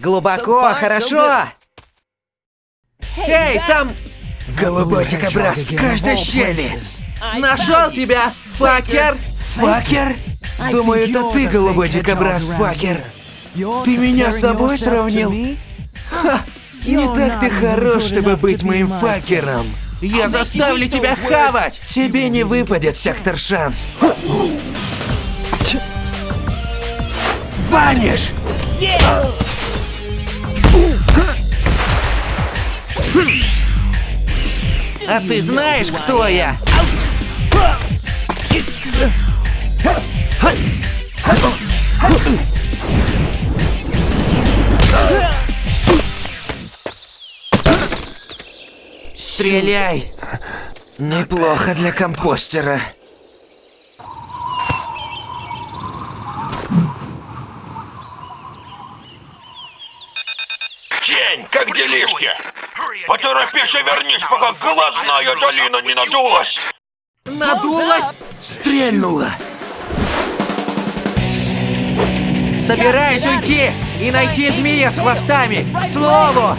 Глубоко, хорошо! Эй, там... Голубой дикобраз в каждой щели. Нашел тебя, факер! Факер? Думаю, это ты, голубой дикобраз, факер. Ты меня с собой сравнил? Ха! Не так ты хорош, чтобы быть моим факером. Я заставлю тебя хавать! Тебе не выпадет сектор шанс. Ваниш! А ты знаешь, кто я? Стреляй! Неплохо для компостера. Тень, как делишки? Поторопись и вернись, пока глазная долина не надулась. Надулась? Стрельнула! Собираюсь уйти и найти змея с хвостами. К слову,